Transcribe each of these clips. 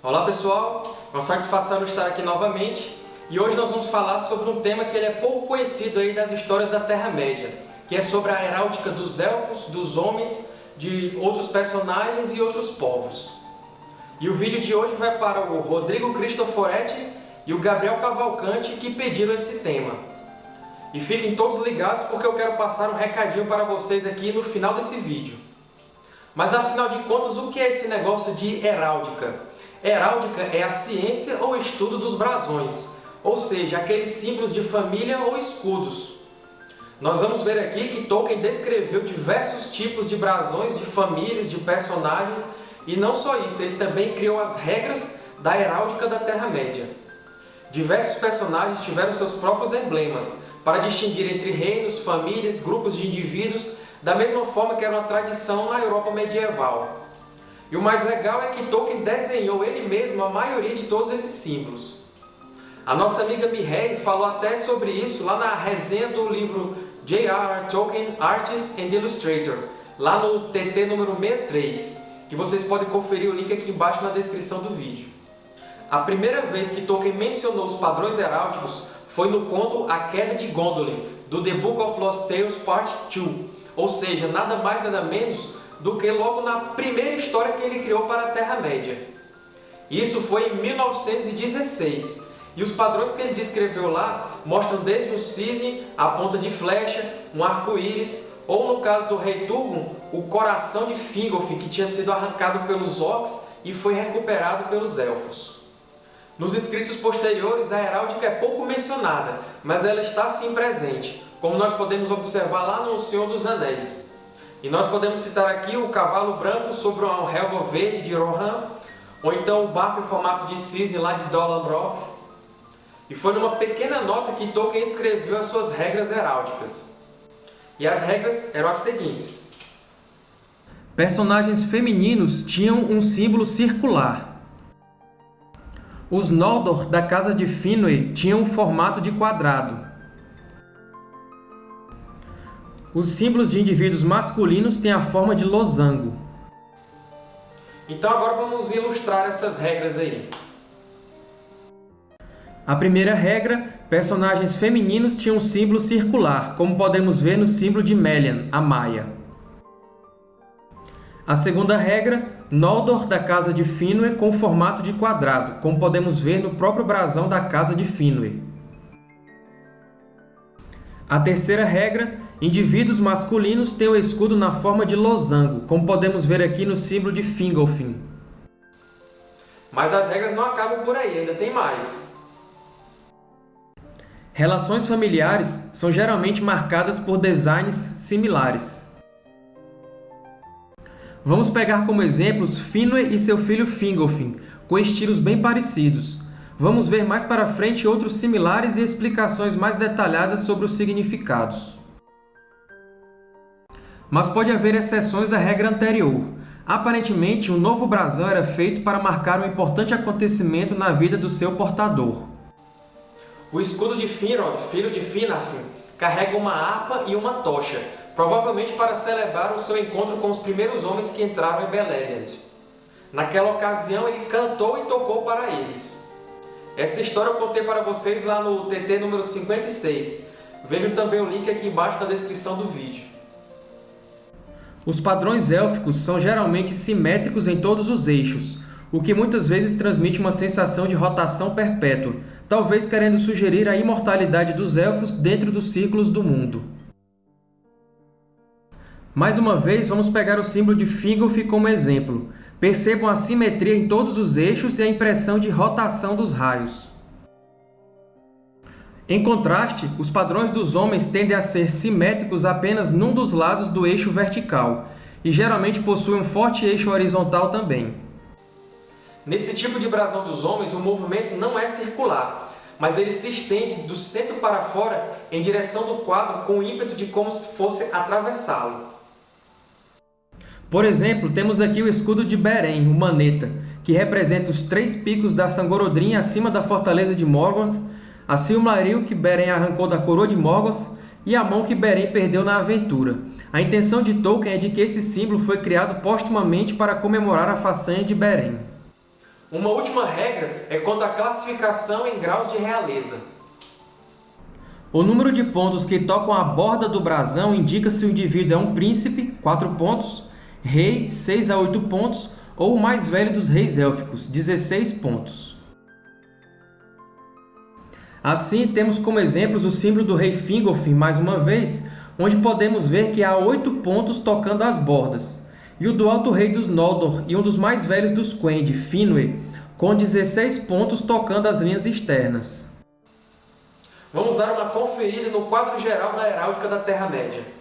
Olá pessoal, é uma satisfação estar aqui novamente e hoje nós vamos falar sobre um tema que ele é pouco conhecido aí das histórias da Terra-média, que é sobre a heráldica dos elfos, dos homens, de outros personagens e outros povos. E o vídeo de hoje vai para o Rodrigo Cristoforetti e o Gabriel Cavalcante que pediram esse tema. E fiquem todos ligados porque eu quero passar um recadinho para vocês aqui no final desse vídeo. Mas afinal de contas, o que é esse negócio de heráldica? Heráldica é a ciência ou estudo dos brasões, ou seja, aqueles símbolos de família ou escudos. Nós vamos ver aqui que Tolkien descreveu diversos tipos de brasões de famílias, de personagens, e não só isso, ele também criou as regras da heráldica da Terra-média. Diversos personagens tiveram seus próprios emblemas, para distinguir entre reinos, famílias, grupos de indivíduos, da mesma forma que era uma tradição na Europa medieval. E o mais legal é que Tolkien desenhou ele mesmo a maioria de todos esses símbolos. A nossa amiga Mireille falou até sobre isso lá na resenha do livro J.R.R. Tolkien, Artist and Illustrator, lá no TT número 63, que vocês podem conferir o link aqui embaixo na descrição do vídeo. A primeira vez que Tolkien mencionou os padrões heráldicos foi no conto A Queda de Gondolin, do The Book of Lost Tales Part 2, ou seja, nada mais nada menos do que logo na primeira história que ele criou para a Terra-média. Isso foi em 1916, e os padrões que ele descreveu lá mostram desde um cisne, a ponta de flecha, um arco-íris, ou no caso do rei Turgon, o coração de Fingolfin, que tinha sido arrancado pelos orcs e foi recuperado pelos elfos. Nos escritos posteriores, a heráldica é pouco mencionada, mas ela está sim presente, como nós podemos observar lá no Senhor dos Anéis. E nós podemos citar aqui o cavalo branco sobre um relva verde de Rohan, ou então o barco em formato de cisne lá de Dol Amroth. E foi numa pequena nota que Tolkien escreveu as suas regras heráldicas. E as regras eram as seguintes. Personagens femininos tinham um símbolo circular. Os Noldor da Casa de Finwë tinham um formato de quadrado. Os símbolos de indivíduos masculinos têm a forma de losango. Então agora vamos ilustrar essas regras aí. A primeira regra, personagens femininos tinham um símbolo circular, como podemos ver no símbolo de Melian, a Maia. A segunda regra, Noldor da Casa de Finwë com formato de quadrado, como podemos ver no próprio brasão da Casa de Finwë. A terceira regra, indivíduos masculinos têm o escudo na forma de losango, como podemos ver aqui no símbolo de Fingolfin. Mas as regras não acabam por aí, ainda tem mais. Relações familiares são geralmente marcadas por designs similares. Vamos pegar como exemplos Finwë e seu filho Fingolfin, com estilos bem parecidos, Vamos ver mais para frente outros similares e explicações mais detalhadas sobre os significados. Mas pode haver exceções à regra anterior. Aparentemente, um novo brasão era feito para marcar um importante acontecimento na vida do seu portador. O escudo de Finrod, filho de Finarfin, carrega uma harpa e uma tocha, provavelmente para celebrar o seu encontro com os primeiros homens que entraram em Beleriand. Naquela ocasião, ele cantou e tocou para eles. Essa história eu contei para vocês lá no TT número 56. Vejam também o link aqui embaixo na descrição do vídeo. Os padrões élficos são geralmente simétricos em todos os eixos, o que muitas vezes transmite uma sensação de rotação perpétua, talvez querendo sugerir a imortalidade dos Elfos dentro dos círculos do mundo. Mais uma vez, vamos pegar o símbolo de Fingolf como exemplo. Percebam a simetria em todos os eixos e a impressão de rotação dos raios. Em contraste, os padrões dos homens tendem a ser simétricos apenas num dos lados do eixo vertical, e geralmente possuem um forte eixo horizontal também. Nesse tipo de brasão dos homens, o movimento não é circular, mas ele se estende do centro para fora em direção do quadro com o ímpeto de como se fosse atravessá-lo. Por exemplo, temos aqui o escudo de Beren, o Maneta, que representa os três picos da Sangorodrim acima da fortaleza de Morgoth, a Silmaril que Beren arrancou da coroa de Morgoth e a mão que Beren perdeu na aventura. A intenção de Tolkien é de que esse símbolo foi criado postumamente para comemorar a façanha de Beren. Uma última regra é quanto à classificação em graus de realeza. O número de pontos que tocam a borda do brasão indica se o indivíduo é um príncipe, 4 pontos, rei, 6 a 8 pontos, ou o mais velho dos reis élficos, 16 pontos. Assim, temos como exemplos o símbolo do rei Fingolfin, mais uma vez, onde podemos ver que há 8 pontos tocando as bordas, e o do Alto Rei dos Noldor e um dos mais velhos dos Quendi, Finwë, com 16 pontos tocando as linhas externas. Vamos dar uma conferida no quadro geral da heráldica da Terra-média.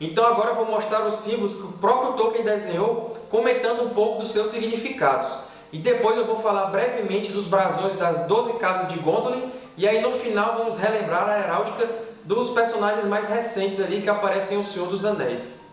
Então agora eu vou mostrar os símbolos que o próprio Tolkien desenhou, comentando um pouco dos seus significados. E depois eu vou falar brevemente dos brasões das 12 casas de Gondolin, e aí no final vamos relembrar a heráldica dos personagens mais recentes ali que aparecem em O Senhor dos Anéis.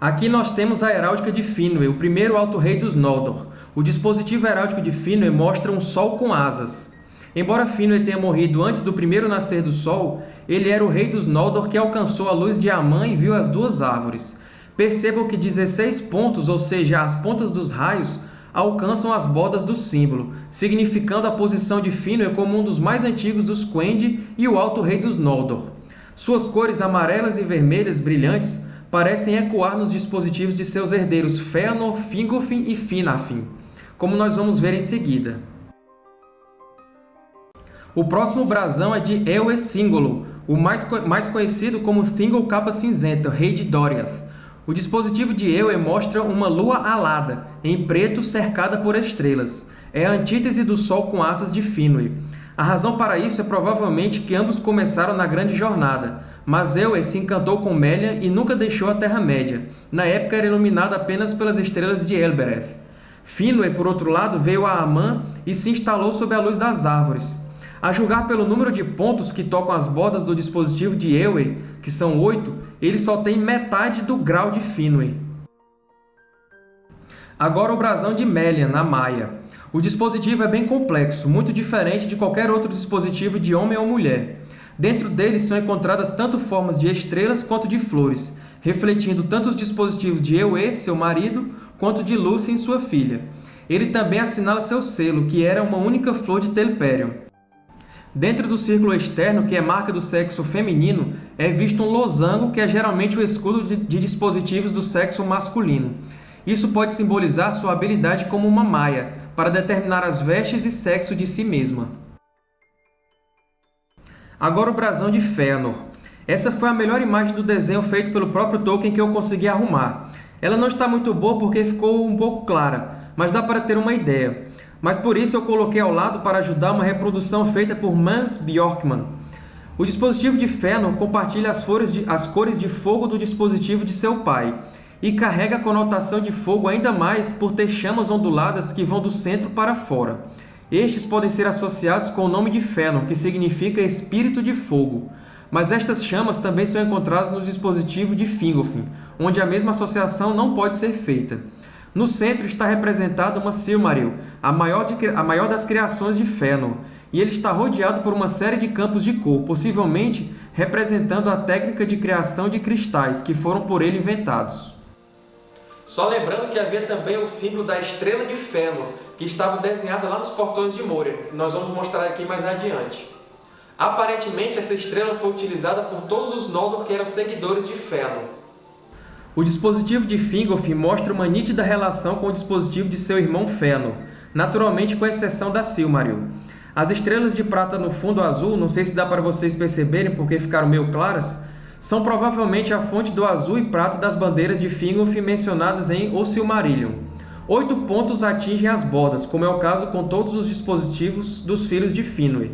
Aqui nós temos a heráldica de Finwë, o primeiro Alto Rei dos Noldor. O dispositivo heráldico de Finwë mostra um sol com asas. Embora Finwë tenha morrido antes do primeiro nascer do sol, ele era o rei dos Noldor que alcançou a luz de Amã e viu as duas árvores. Percebam que 16 pontos, ou seja, as pontas dos raios, alcançam as bordas do símbolo, significando a posição de Finwë como um dos mais antigos dos Quendi e o Alto Rei dos Noldor. Suas cores amarelas e vermelhas brilhantes parecem ecoar nos dispositivos de seus herdeiros Fëanor, Fingolfin e Finarfin, como nós vamos ver em seguida. O próximo brasão é de Eoe Singolo, o mais, mais conhecido como Thingol Capa Cinzenta, rei de Doriath. O dispositivo de Eoe mostra uma lua alada, em preto cercada por estrelas. É a antítese do Sol com asas de Finwë. A razão para isso é provavelmente que ambos começaram na Grande Jornada, mas Eoe se encantou com Melia e nunca deixou a Terra-média. Na época era iluminada apenas pelas estrelas de Elbereth. Finwë, por outro lado, veio a Amã e se instalou sob a luz das árvores. A julgar pelo número de pontos que tocam as bordas do dispositivo de Eowyn, que são 8, ele só tem metade do grau de Finwë. Agora o brasão de Melian, na Maia. O dispositivo é bem complexo, muito diferente de qualquer outro dispositivo de homem ou mulher. Dentro dele são encontradas tanto formas de estrelas quanto de flores, refletindo tanto os dispositivos de Ewe, seu marido, quanto de Lúthien, sua filha. Ele também assinala seu selo, que era uma única flor de Telperion. Dentro do círculo externo, que é marca do sexo feminino, é visto um losango, que é geralmente o escudo de, dispositivos do sexo masculino. Isso pode simbolizar sua habilidade como uma maia, para determinar as vestes e sexo de si mesma. Agora o brasão de Fëanor. Essa foi a melhor imagem do desenho feito pelo próprio Tolkien que eu consegui arrumar. Ela não está muito boa porque ficou um pouco clara, mas dá para ter uma ideia mas por isso eu coloquei ao lado para ajudar uma reprodução feita por Mans Bjorkman. O dispositivo de Fëanor compartilha as, de, as cores de fogo do dispositivo de seu pai, e carrega a conotação de fogo ainda mais por ter chamas onduladas que vão do centro para fora. Estes podem ser associados com o nome de Fëanor, que significa Espírito de Fogo, mas estas chamas também são encontradas no dispositivo de Fingolfin, onde a mesma associação não pode ser feita. No centro está representada uma Silmaril, a maior, de, a maior das criações de Fëanor, e ele está rodeado por uma série de campos de cor, possivelmente representando a técnica de criação de cristais que foram por ele inventados. Só lembrando que havia também o símbolo da Estrela de Fëanor, que estava desenhada lá nos portões de Moria. Nós vamos mostrar aqui mais adiante. Aparentemente, essa estrela foi utilizada por todos os Noldor que eram seguidores de Fëanor. O dispositivo de Fingolfin mostra uma nítida relação com o dispositivo de seu irmão Fëanor, naturalmente com exceção da Silmaril. As estrelas de prata no fundo azul, não sei se dá para vocês perceberem porque ficaram meio claras, são provavelmente a fonte do azul e prata das bandeiras de Fingolfin mencionadas em O Silmarillion. Oito pontos atingem as bordas, como é o caso com todos os dispositivos dos filhos de Finwë.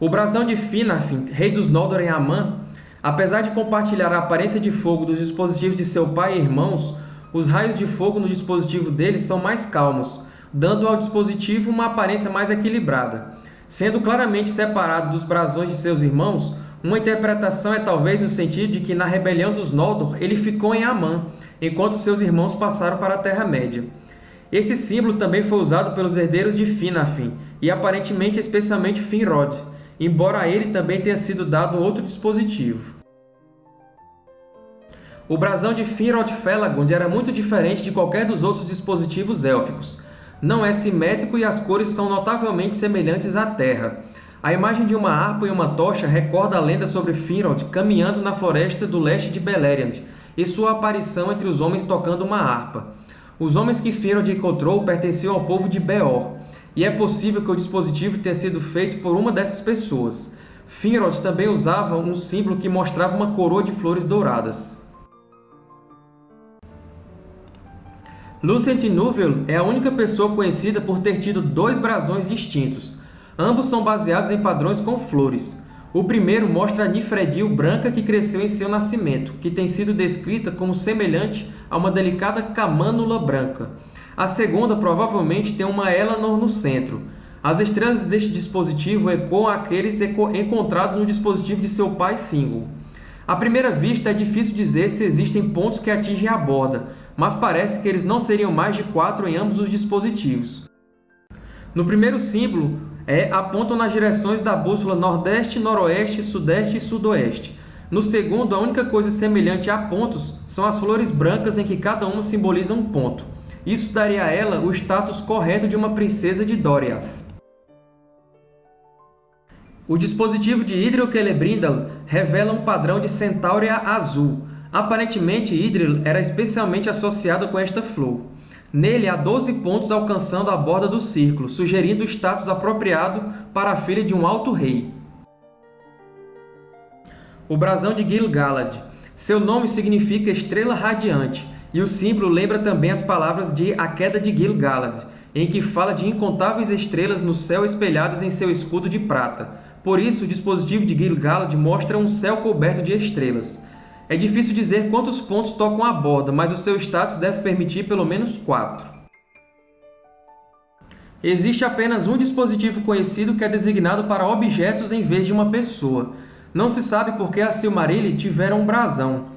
O brasão de Finarfin, rei dos Noldor em Amã, Apesar de compartilhar a aparência de fogo dos dispositivos de seu pai e irmãos, os raios de fogo no dispositivo deles são mais calmos, dando ao dispositivo uma aparência mais equilibrada. Sendo claramente separado dos brasões de seus irmãos, uma interpretação é talvez no sentido de que na rebelião dos Noldor ele ficou em Amã, enquanto seus irmãos passaram para a Terra-média. Esse símbolo também foi usado pelos herdeiros de Finarfin, e aparentemente especialmente Finrod, embora a ele também tenha sido dado outro dispositivo. O brasão de Finrod Felagund era muito diferente de qualquer dos outros dispositivos élficos. Não é simétrico e as cores são notavelmente semelhantes à Terra. A imagem de uma harpa e uma tocha recorda a lenda sobre Finrod caminhando na floresta do leste de Beleriand e sua aparição entre os homens tocando uma harpa. Os homens que Finrod encontrou pertenciam ao povo de Beor, e é possível que o dispositivo tenha sido feito por uma dessas pessoas. Finrod também usava um símbolo que mostrava uma coroa de flores douradas. Lucent Nuvel é a única pessoa conhecida por ter tido dois brasões distintos. Ambos são baseados em padrões com flores. O primeiro mostra a Nifredil branca que cresceu em seu nascimento, que tem sido descrita como semelhante a uma delicada camânula branca. A segunda provavelmente tem uma Elanor no centro. As estrelas deste dispositivo ecoam aqueles encontrados no dispositivo de seu pai Thingol. À primeira vista, é difícil dizer se existem pontos que atingem a borda, mas parece que eles não seriam mais de quatro em ambos os dispositivos. No primeiro símbolo, é, apontam nas direções da bússola Nordeste, Noroeste, Sudeste e Sudoeste. No segundo, a única coisa semelhante a pontos são as flores brancas em que cada uma simboliza um ponto. Isso daria a ela o status correto de uma princesa de Doriath. O dispositivo de Idril Celebrimbor revela um padrão de Centaurea azul. Aparentemente, Idril era especialmente associado com esta flor. Nele há 12 pontos alcançando a borda do círculo, sugerindo o status apropriado para a filha de um alto rei. O brasão de Gil-galad. Seu nome significa Estrela Radiante, e o símbolo lembra também as palavras de A Queda de Gil-galad, em que fala de incontáveis estrelas no céu espelhadas em seu escudo de prata. Por isso, o dispositivo de Gil-galad mostra um céu coberto de estrelas. É difícil dizer quantos pontos tocam a borda, mas o seu status deve permitir pelo menos quatro. Existe apenas um dispositivo conhecido que é designado para objetos em vez de uma pessoa. Não se sabe por que a Silmarillion tiveram um brasão.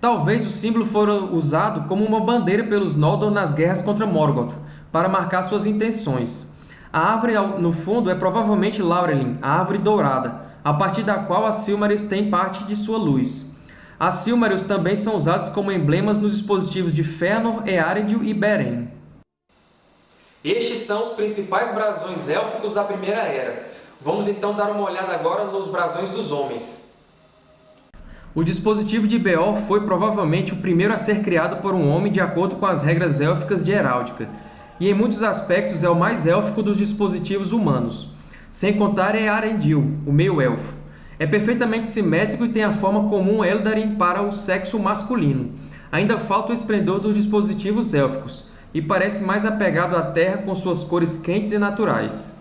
Talvez o símbolo fora usado como uma bandeira pelos Noldor nas guerras contra Morgoth, para marcar suas intenções. A árvore no fundo é provavelmente Laurelin, a árvore dourada, a partir da qual a Silmarils tem parte de sua luz. As Silmarils também são usadas como emblemas nos dispositivos de Fëanor, Eärendil e Beren. Estes são os principais brasões élficos da Primeira Era. Vamos então dar uma olhada agora nos brasões dos homens. O dispositivo de Beor foi provavelmente o primeiro a ser criado por um homem de acordo com as regras élficas de heráldica, e em muitos aspectos é o mais élfico dos dispositivos humanos, sem contar Eärendil, o meio-elfo. É perfeitamente simétrico e tem a forma comum Eldarin para o sexo masculino. Ainda falta o esplendor dos dispositivos élficos, e parece mais apegado à Terra com suas cores quentes e naturais.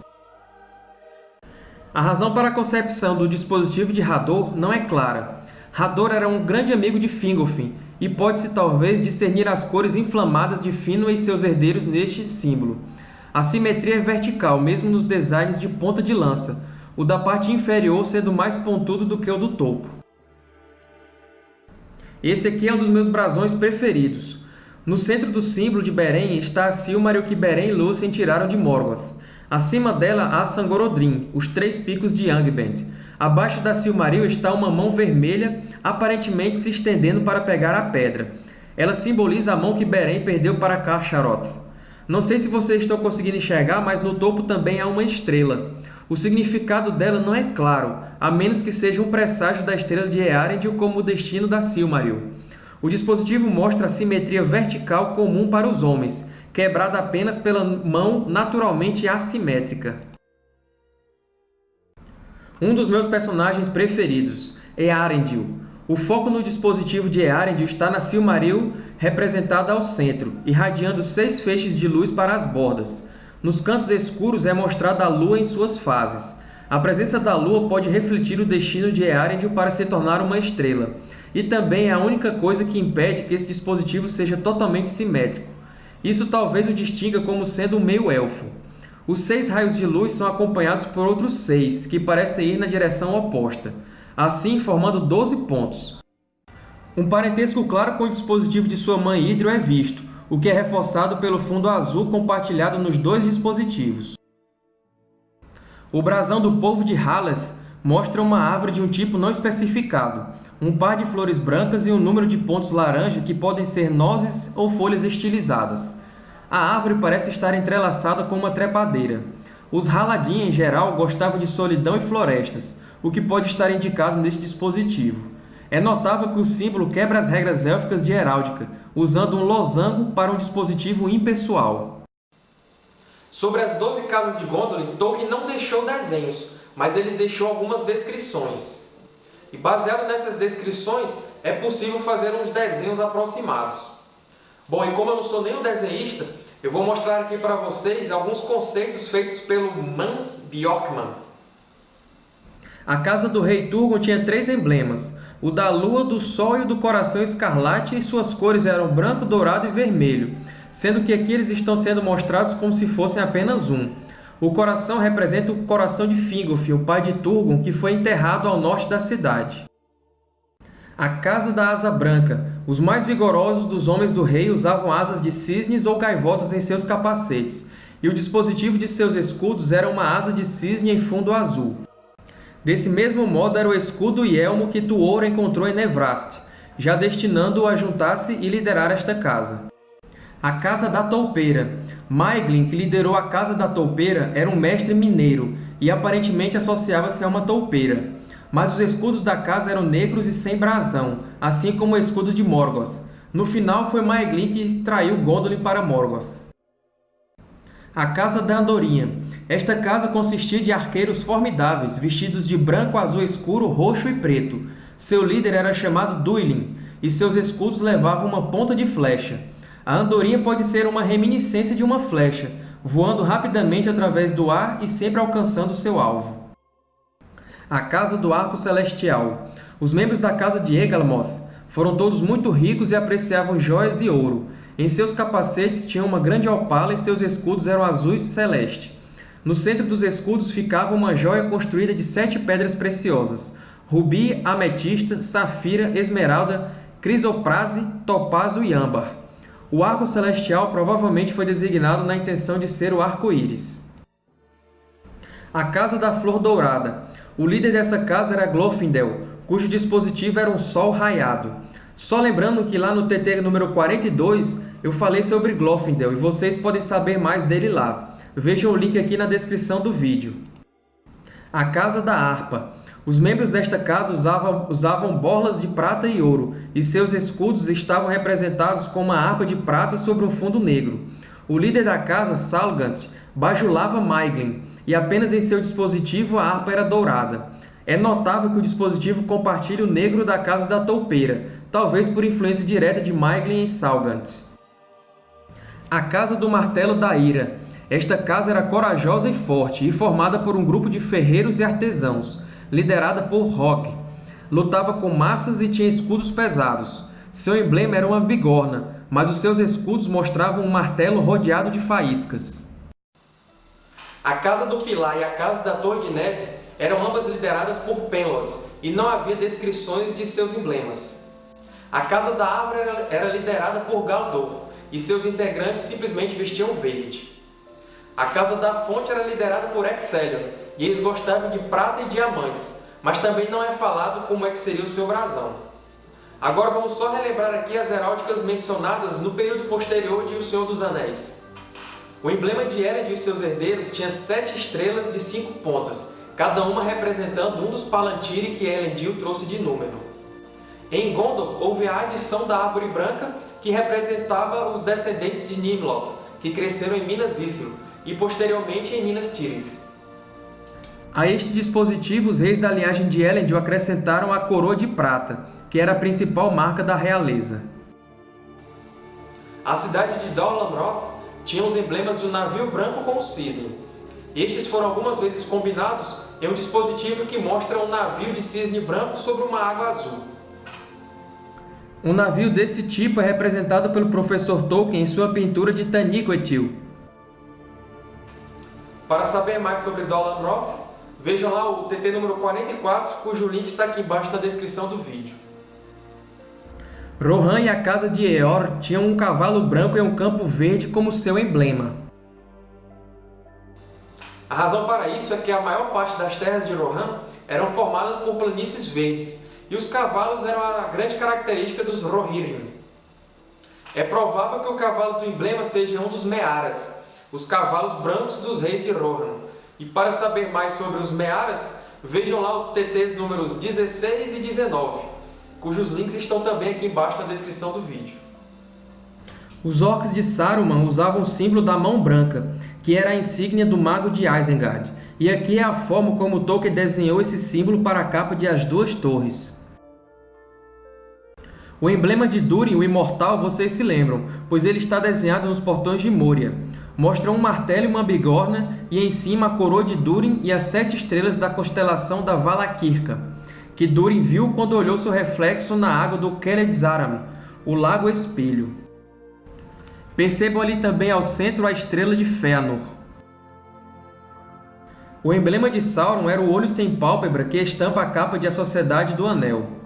A razão para a concepção do dispositivo de Hador não é clara, Hador era um grande amigo de Fingolfin, e pode-se talvez discernir as cores inflamadas de Finwë e seus herdeiros neste símbolo. A simetria é vertical, mesmo nos designs de ponta de lança, o da parte inferior sendo mais pontudo do que o do topo. Esse aqui é um dos meus brasões preferidos. No centro do símbolo de Beren está a Silmaril que Beren e Lúthien tiraram de Morgoth. Acima dela há Sangorodrim, os três picos de Angband, Abaixo da Silmaril está uma mão vermelha, aparentemente se estendendo para pegar a pedra. Ela simboliza a mão que Beren perdeu para Carcharoth. Não sei se vocês estão conseguindo enxergar, mas no topo também há uma estrela. O significado dela não é claro, a menos que seja um presságio da estrela de Eärendil como o destino da Silmaril. O dispositivo mostra a simetria vertical comum para os homens, quebrada apenas pela mão naturalmente assimétrica. Um dos meus personagens preferidos é Arendil. O foco no dispositivo de Eärendil está na Silmaril, representada ao centro, irradiando seis feixes de luz para as bordas. Nos cantos escuros é mostrada a Lua em suas fases. A presença da Lua pode refletir o destino de Eärendil para se tornar uma estrela, e também é a única coisa que impede que esse dispositivo seja totalmente simétrico. Isso talvez o distinga como sendo um meio-elfo. Os seis raios de luz são acompanhados por outros seis, que parecem ir na direção oposta, assim formando 12 pontos. Um parentesco claro com o dispositivo de sua mãe Hidro é visto, o que é reforçado pelo fundo azul compartilhado nos dois dispositivos. O brasão do povo de Haleth mostra uma árvore de um tipo não especificado, um par de flores brancas e um número de pontos laranja que podem ser nozes ou folhas estilizadas. A árvore parece estar entrelaçada com uma trepadeira. Os Haladin, em geral, gostavam de solidão e florestas, o que pode estar indicado neste dispositivo. É notável que o símbolo quebra as regras élficas de heráldica, usando um losango para um dispositivo impessoal. Sobre as Doze Casas de Gondolin, Tolkien não deixou desenhos, mas ele deixou algumas descrições. E baseado nessas descrições, é possível fazer uns desenhos aproximados. Bom, e como eu não sou nenhum desenhista, eu vou mostrar aqui para vocês alguns conceitos feitos pelo Mans Bjorkman. A casa do rei Turgon tinha três emblemas, o da lua, do sol e o do coração escarlate, e suas cores eram branco, dourado e vermelho, sendo que aqui eles estão sendo mostrados como se fossem apenas um. O coração representa o coração de Fingolfin, o pai de Turgon, que foi enterrado ao norte da cidade. A Casa da Asa Branca. Os mais vigorosos dos homens do rei usavam asas de cisnes ou gaivotas em seus capacetes, e o dispositivo de seus escudos era uma asa de cisne em fundo azul. Desse mesmo modo era o escudo e elmo que Tuor encontrou em Nevrast, já destinando-o a juntar-se e liderar esta casa. A Casa da Toupeira. Maeglin, que liderou a Casa da Toupeira, era um mestre mineiro e aparentemente associava-se a uma toupeira. Mas os escudos da casa eram negros e sem brasão, assim como o escudo de Morgoth. No final, foi Maeglin que traiu Gondolin para Morgoth. A Casa da Andorinha. Esta casa consistia de arqueiros formidáveis, vestidos de branco, azul escuro, roxo e preto. Seu líder era chamado Duilin, e seus escudos levavam uma ponta de flecha. A andorinha pode ser uma reminiscência de uma flecha, voando rapidamente através do ar e sempre alcançando seu alvo. A Casa do Arco Celestial. Os membros da Casa de Egalmoth foram todos muito ricos e apreciavam joias e ouro. Em seus capacetes tinham uma grande opala e seus escudos eram azuis celeste. No centro dos escudos ficava uma joia construída de sete pedras preciosas, rubi, ametista, safira, esmeralda, crisoprase, topázio e âmbar. O arco celestial provavelmente foi designado na intenção de ser o arco-íris. A Casa da Flor Dourada. O líder dessa casa era Glorfindel, cujo dispositivo era um sol raiado. Só lembrando que lá no TT número 42 eu falei sobre Glorfindel e vocês podem saber mais dele lá. Vejam o link aqui na descrição do vídeo. A Casa da Harpa. Os membros desta casa usavam, usavam borlas de prata e ouro, e seus escudos estavam representados com uma harpa de prata sobre um fundo negro. O líder da casa, Salgant, bajulava Maiglin, e apenas em seu dispositivo a harpa era dourada. É notável que o dispositivo compartilha o negro da Casa da Toupeira, talvez por influência direta de Maiglin e Salgant. A Casa do Martelo da Ira. Esta casa era corajosa e forte, e formada por um grupo de ferreiros e artesãos liderada por Rock. Lutava com massas e tinha escudos pesados. Seu emblema era uma bigorna, mas os seus escudos mostravam um martelo rodeado de faíscas. A Casa do Pilar e a Casa da Torre de Neve eram ambas lideradas por Penlod, e não havia descrições de seus emblemas. A Casa da Árvore era liderada por Galdor, e seus integrantes simplesmente vestiam verde. A Casa da Fonte era liderada por Ecthelion, e eles gostavam de prata e diamantes, mas também não é falado como é que seria o seu brasão. Agora vamos só relembrar aqui as heráldicas mencionadas no período posterior de O Senhor dos Anéis. O emblema de Elend e seus herdeiros tinha sete estrelas de cinco pontas, cada uma representando um dos Palantiri que Elendil trouxe de Númenor. Em Gondor, houve a adição da Árvore Branca, que representava os descendentes de Nimloth, que cresceram em Minas Ithil, e posteriormente em Minas Tirith. A este dispositivo, os reis da linhagem de Elendil acrescentaram a coroa de prata, que era a principal marca da realeza. A cidade de Dol Amroth tinha os emblemas do navio branco com o cisne. Estes foram algumas vezes combinados em um dispositivo que mostra um navio de cisne branco sobre uma água azul. Um navio desse tipo é representado pelo professor Tolkien em sua pintura de Taniquetil, Para saber mais sobre Dolan Roth, vejam lá o TT número 44, cujo link está aqui embaixo na descrição do vídeo. Rohan e a casa de Eor tinham um cavalo branco em um campo verde como seu emblema. A razão para isso é que a maior parte das terras de Rohan eram formadas por planícies verdes, e os cavalos eram a grande característica dos Rohirrim. É provável que o cavalo do emblema seja um dos Mearas, os cavalos brancos dos reis de Rohan. E para saber mais sobre os Mearas, vejam lá os TTs números 16 e 19, cujos links estão também aqui embaixo na descrição do vídeo. Os orcs de Saruman usavam o símbolo da mão branca, que era a insígnia do Mago de Isengard, e aqui é a forma como Tolkien desenhou esse símbolo para a capa de As Duas Torres. O emblema de Durin, o Imortal, vocês se lembram, pois ele está desenhado nos portões de Moria. Mostra um martelo e uma bigorna, e em cima a coroa de Durin e as sete estrelas da constelação da Valakirka, que Durin viu quando olhou seu reflexo na água do Keledzaram, o Lago Espelho. Percebam ali também ao centro a estrela de Fëanor. O emblema de Sauron era o olho sem pálpebra que estampa a capa de A Sociedade do Anel.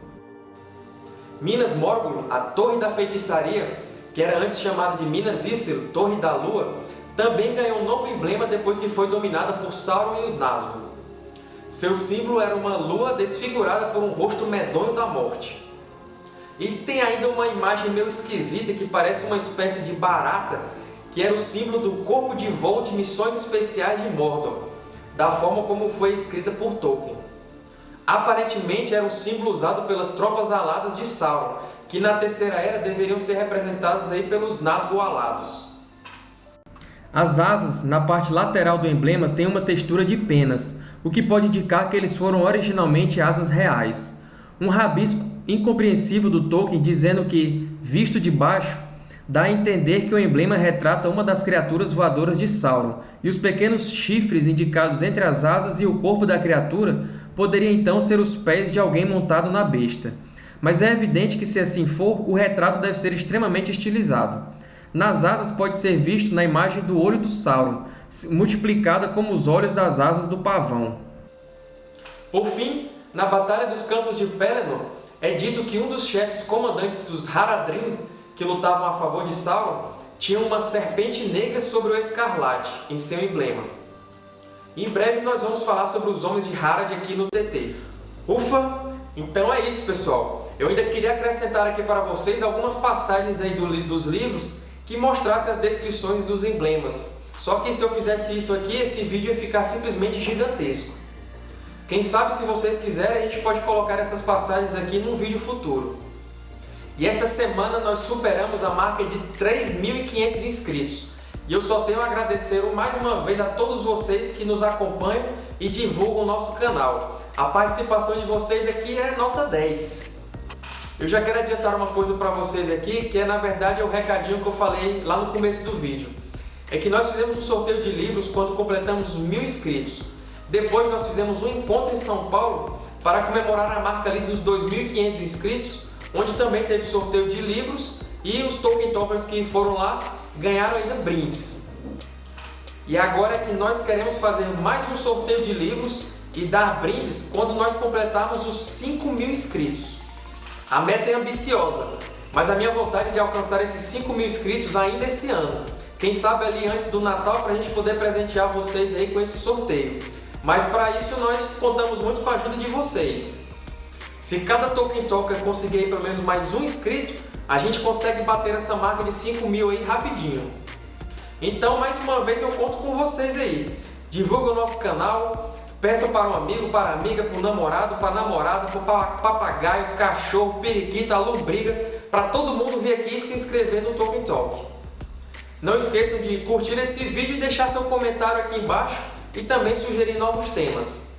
Minas Morgul, a Torre da Feitiçaria, que era antes chamada de Minas Ithil, Torre da Lua, também ganhou um novo emblema depois que foi dominada por Sauron e os Nazgûl. Seu símbolo era uma lua desfigurada por um rosto medonho da morte. E tem ainda uma imagem meio esquisita que parece uma espécie de barata, que era o símbolo do corpo de voo de missões especiais de Mordor, da forma como foi escrita por Tolkien. Aparentemente era um símbolo usado pelas tropas aladas de Sauron, que na Terceira Era deveriam ser representadas aí pelos Nazgûl alados. As asas, na parte lateral do emblema, têm uma textura de penas, o que pode indicar que eles foram originalmente asas reais. Um rabisco incompreensível do Tolkien dizendo que, visto de baixo, dá a entender que o emblema retrata uma das criaturas voadoras de Sauron, e os pequenos chifres indicados entre as asas e o corpo da criatura poderiam então ser os pés de alguém montado na besta. Mas é evidente que, se assim for, o retrato deve ser extremamente estilizado. Nas asas pode ser visto na imagem do olho do Sauron, multiplicada como os olhos das asas do pavão. Por fim, na Batalha dos Campos de Pelennor, é dito que um dos chefes comandantes dos Haradrim, que lutavam a favor de Sauron, tinha uma serpente negra sobre o escarlate, em seu emblema. Em breve nós vamos falar sobre os Homens de Harad aqui no TT. Ufa! Então é isso, pessoal. Eu ainda queria acrescentar aqui para vocês algumas passagens aí do, dos livros que mostrassem as descrições dos emblemas. Só que se eu fizesse isso aqui, esse vídeo ia ficar simplesmente gigantesco. Quem sabe, se vocês quiserem, a gente pode colocar essas passagens aqui num vídeo futuro. E essa semana nós superamos a marca de 3.500 inscritos. E eu só tenho a agradecer mais uma vez a todos vocês que nos acompanham e divulgam o nosso canal. A participação de vocês aqui é nota 10. Eu já quero adiantar uma coisa para vocês aqui, que é na verdade é o recadinho que eu falei lá no começo do vídeo. É que nós fizemos um sorteio de livros quando completamos mil inscritos. Depois nós fizemos um encontro em São Paulo para comemorar a marca ali dos 2.500 inscritos, onde também teve sorteio de livros e os Tolkien Talkers que foram lá ganharam ainda brindes. E agora é que nós queremos fazer mais um sorteio de livros e dar brindes quando nós completarmos os 5 mil inscritos. A meta é ambiciosa, mas a minha vontade é de alcançar esses 5 mil inscritos ainda esse ano. Quem sabe ali antes do Natal para a gente poder presentear vocês aí com esse sorteio. Mas para isso nós contamos muito com a ajuda de vocês. Se cada Tolkien Talker conseguir pelo menos mais um inscrito, a gente consegue bater essa marca de 5 mil aí rapidinho. Então, mais uma vez, eu conto com vocês aí. Divulga o nosso canal, peça para um amigo, para amiga, para o namorado, para a namorada, para papagaio, cachorro, periquito, a lombriga, para todo mundo vir aqui e se inscrever no Tolkien Talk. Não esqueçam de curtir esse vídeo e deixar seu comentário aqui embaixo e também sugerir novos temas.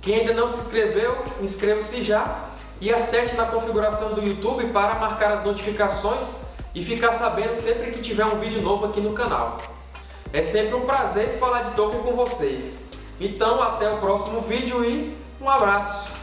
Quem ainda não se inscreveu, inscreva-se já e acerte na configuração do YouTube para marcar as notificações e ficar sabendo sempre que tiver um vídeo novo aqui no canal. É sempre um prazer falar de Tolkien com vocês. Então, até o próximo vídeo e um abraço!